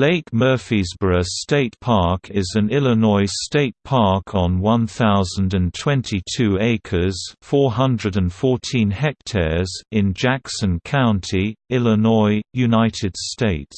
Lake Murphysboro State Park is an Illinois state park on 1,022 acres 414 hectares in Jackson County, Illinois, United States.